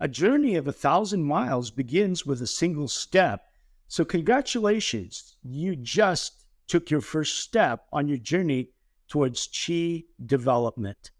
A journey of a thousand miles begins with a single step. So, congratulations, you just took your first step on your journey towards chi development.